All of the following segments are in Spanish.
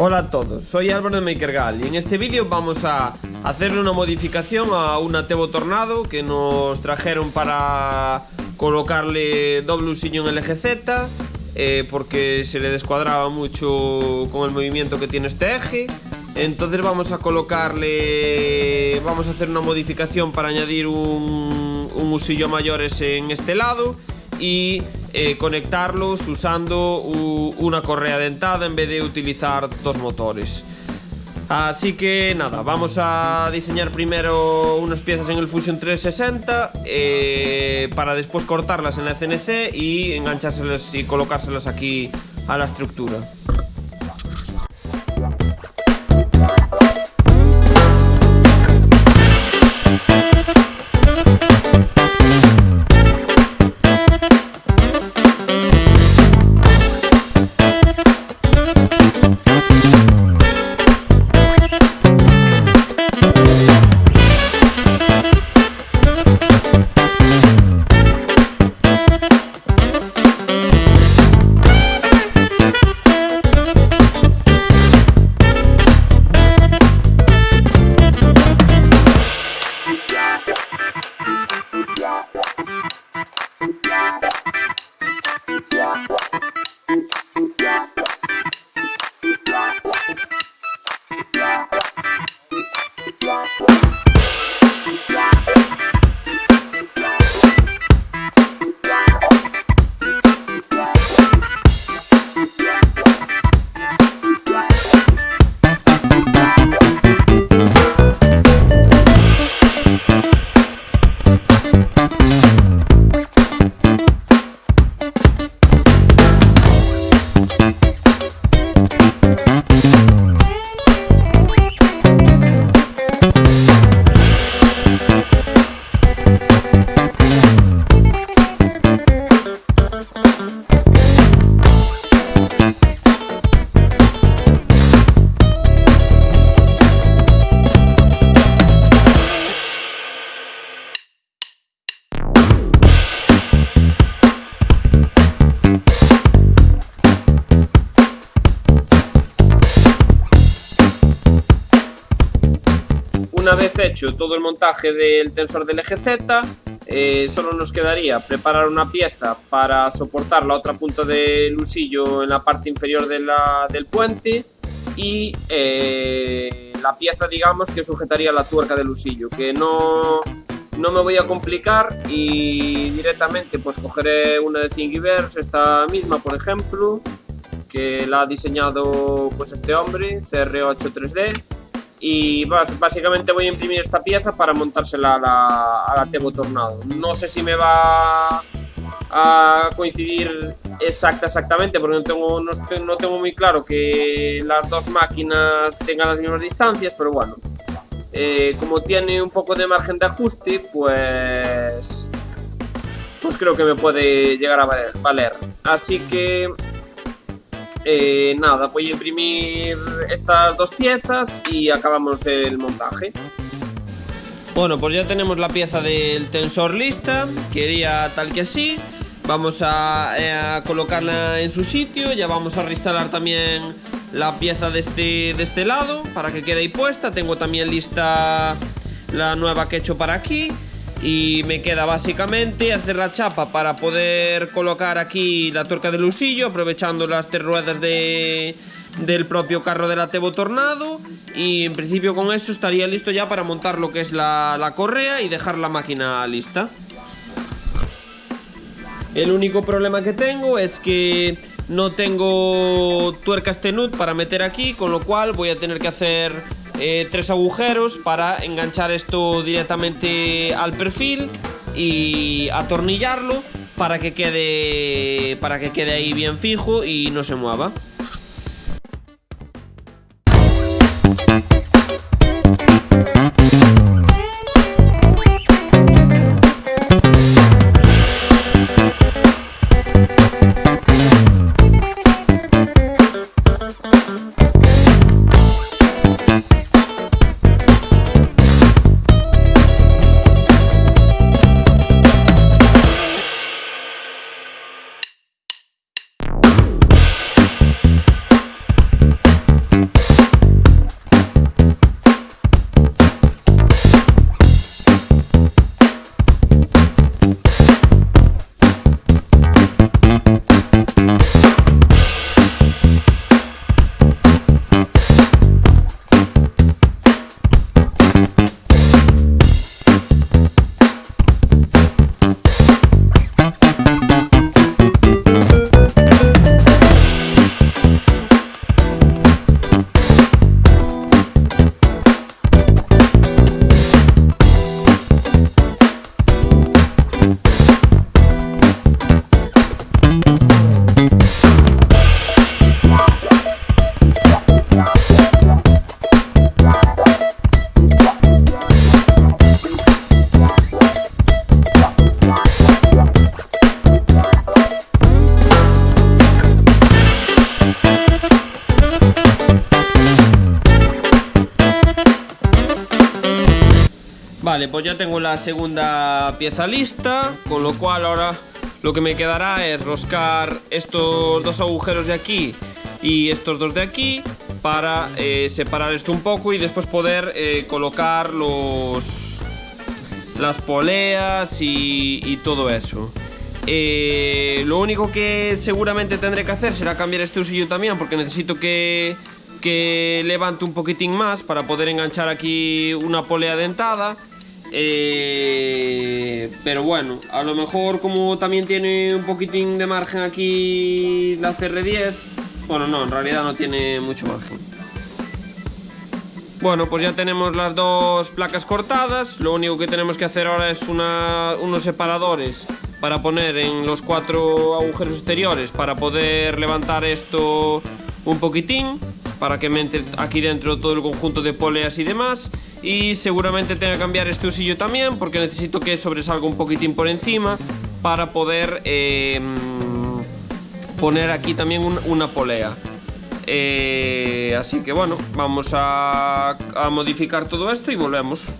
Hola a todos, soy Álvaro de MakerGal y en este vídeo vamos a hacerle una modificación a una Tebo Tornado que nos trajeron para colocarle doble usillo en el eje Z eh, porque se le descuadraba mucho con el movimiento que tiene este eje. Entonces vamos a colocarle vamos a hacer una modificación para añadir un, un usillo mayores en este lado y eh, conectarlos usando una correa dentada en vez de utilizar dos motores. Así que nada, vamos a diseñar primero unas piezas en el Fusion 360 eh, para después cortarlas en la CNC y enganchárselas y colocárselas aquí a la estructura. Hecho todo el montaje del tensor del eje Z, eh, solo nos quedaría preparar una pieza para soportar la otra punta del usillo en la parte inferior del puente y eh, la pieza digamos que sujetaría la tuerca del usillo, que no, no me voy a complicar y directamente pues cogeré una de Thingiverse, esta misma por ejemplo, que la ha diseñado pues este hombre, CR8 3D y básicamente voy a imprimir esta pieza para montársela a la, a la Tebo Tornado. No sé si me va a coincidir exacta exactamente porque no tengo, no, tengo muy claro que las dos máquinas tengan las mismas distancias, pero bueno. Eh, como tiene un poco de margen de ajuste, pues... Pues creo que me puede llegar a valer. Así que eh, nada, voy a imprimir estas dos piezas y acabamos el montaje. Bueno, pues ya tenemos la pieza del tensor lista, quería tal que así. Vamos eh, a, colocarla en su sitio, ya vamos a reinstalar también la pieza de este, de este lado para que quede ahí puesta. Tengo también lista la nueva que he hecho para aquí y me queda básicamente hacer la chapa para poder colocar aquí la tuerca del usillo aprovechando las tres ruedas de, del propio carro de la Tebo Tornado. Y en principio con eso estaría listo ya para montar lo que es la, la correa y dejar la máquina lista. El único problema que tengo es que no tengo tuercas Tenut para meter aquí con lo cual voy a tener que hacer eh, tres agujeros para enganchar esto directamente al perfil y atornillarlo para que quede para que quede ahí bien fijo y no se mueva. Vale, pues ya tengo la segunda pieza lista, con lo cual ahora lo que me quedará es roscar estos dos agujeros de aquí y estos dos de aquí para eh, separar esto un poco y después poder eh, colocar los las poleas y, todo eso. Eh, lo único que seguramente tendré que hacer será cambiar este usillo también porque necesito que, que levante un poquitín más para poder enganchar aquí una polea dentada eh, pero bueno, a lo mejor como también tiene un poquitín de margen aquí la CR10 Bueno, no, en realidad no tiene mucho margen. Bueno, pues ya tenemos las dos placas cortadas. Lo único que tenemos que hacer ahora es unos separadores Para poner en los cuatro agujeros exteriores Para poder levantar esto un poquitín para que me aquí dentro todo el conjunto de poleas y demás y seguramente tenga que cambiar este usillo también porque necesito que sobresalga un poquitín por encima para poder em, poner aquí también una polea. Eh, así que bueno, vamos a modificar todo esto y volvemos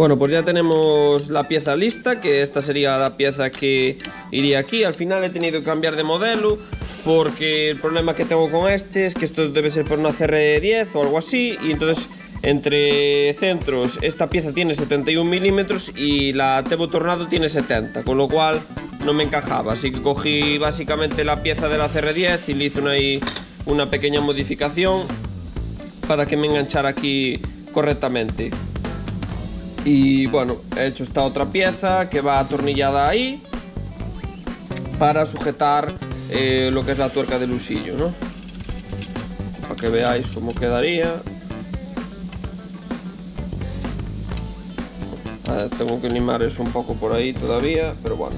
Bueno, pues ya tenemos la pieza lista, que esta sería la pieza que iría aquí. Al final he tenido que cambiar de modelo, porque el problema que tengo con este es que esto debe ser por una CR10 o algo así, y entonces entre centros esta pieza tiene 71 milímetros y la Tebo Tornado tiene 70, con lo cual no me encajaba. Así que cogí básicamente la pieza de la CR10 y le hice una, una pequeña modificación para que me enganchara aquí correctamente. Y bueno, he hecho esta otra pieza que va atornillada ahí para sujetar eh, lo que es la tuerca del usillo, ¿no? Para que veáis cómo quedaría. tengo que limar eso un poco por ahí todavía, pero bueno.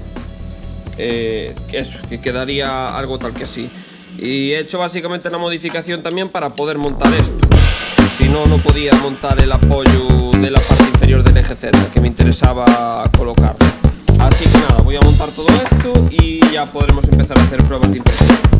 Eh, eso, que quedaría algo tal que así. Y he hecho básicamente la modificación también para poder montar esto. Si no, no podía montar el apoyo de la parte inferior del eje Z que me interesaba colocar. Así que nada, voy a montar todo esto y ya podremos empezar a hacer pruebas de impresión.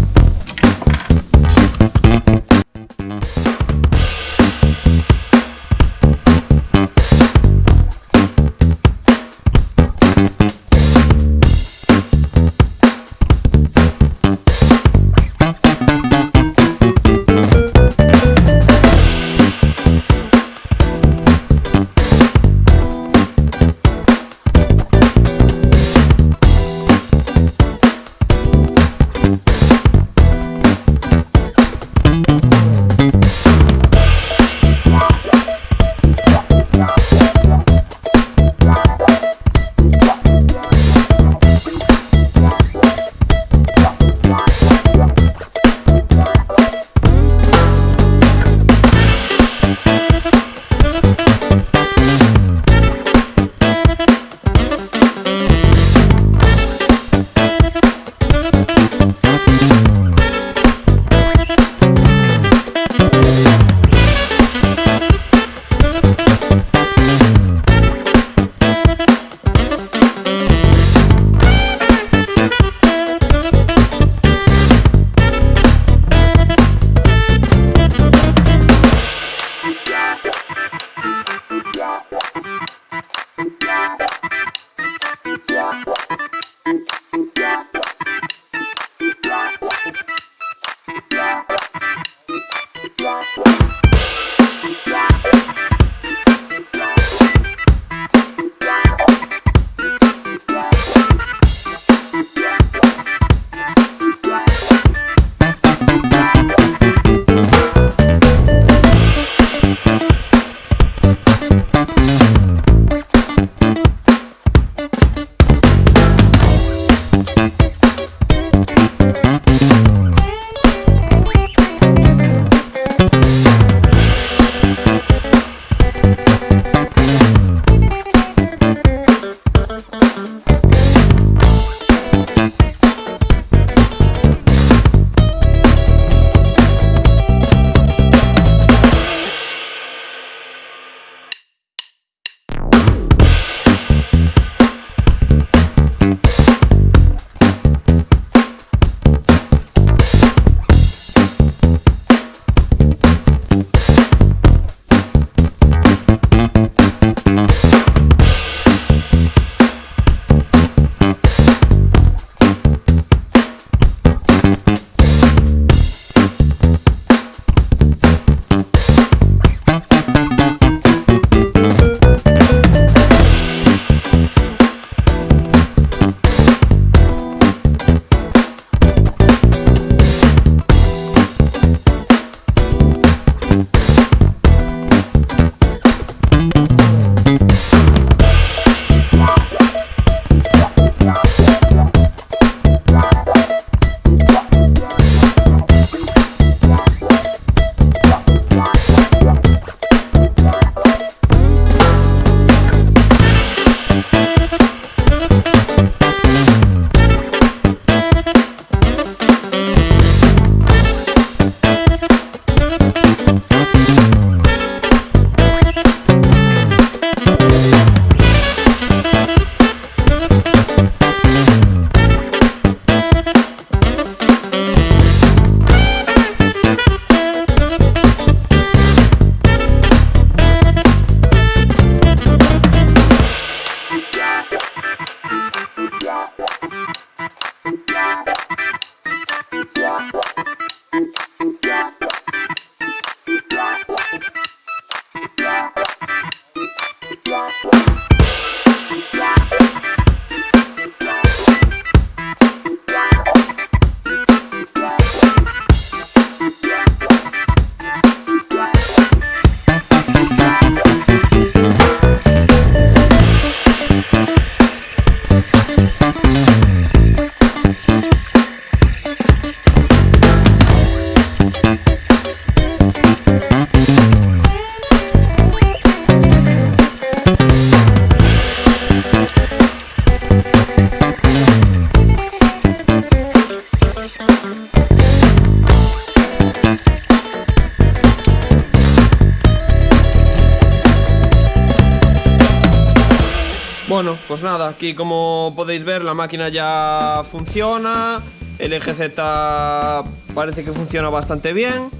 Bueno, pues nada, aquí como podéis ver la máquina ya funciona, el eje Z parece que funciona bastante bien.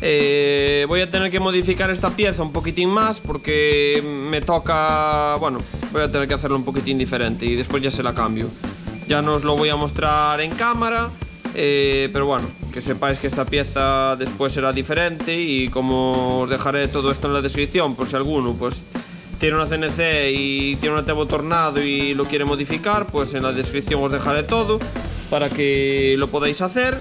Eh, voy a tener que modificar esta pieza un poquitín más porque me toca, bueno, voy a tener que hacerlo un poquitín diferente y después ya se la cambio. Ya no os lo voy a mostrar en cámara, eh, pero bueno, que sepáis que esta pieza después será diferente y como os dejaré todo esto en la descripción por si alguno pues tiene una CNC y tiene una Tevo Tornado y lo quiere modificar, pues en la descripción os dejaré todo para que lo podáis hacer.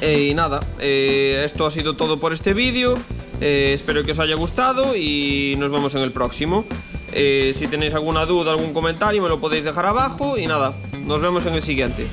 Eh, y nada, eh, esto ha sido todo por este vídeo. Eh, espero que os haya gustado y nos vemos en el próximo. si tenéis alguna duda, algún comentario, me lo podéis dejar abajo y nada, nos vemos en el siguiente.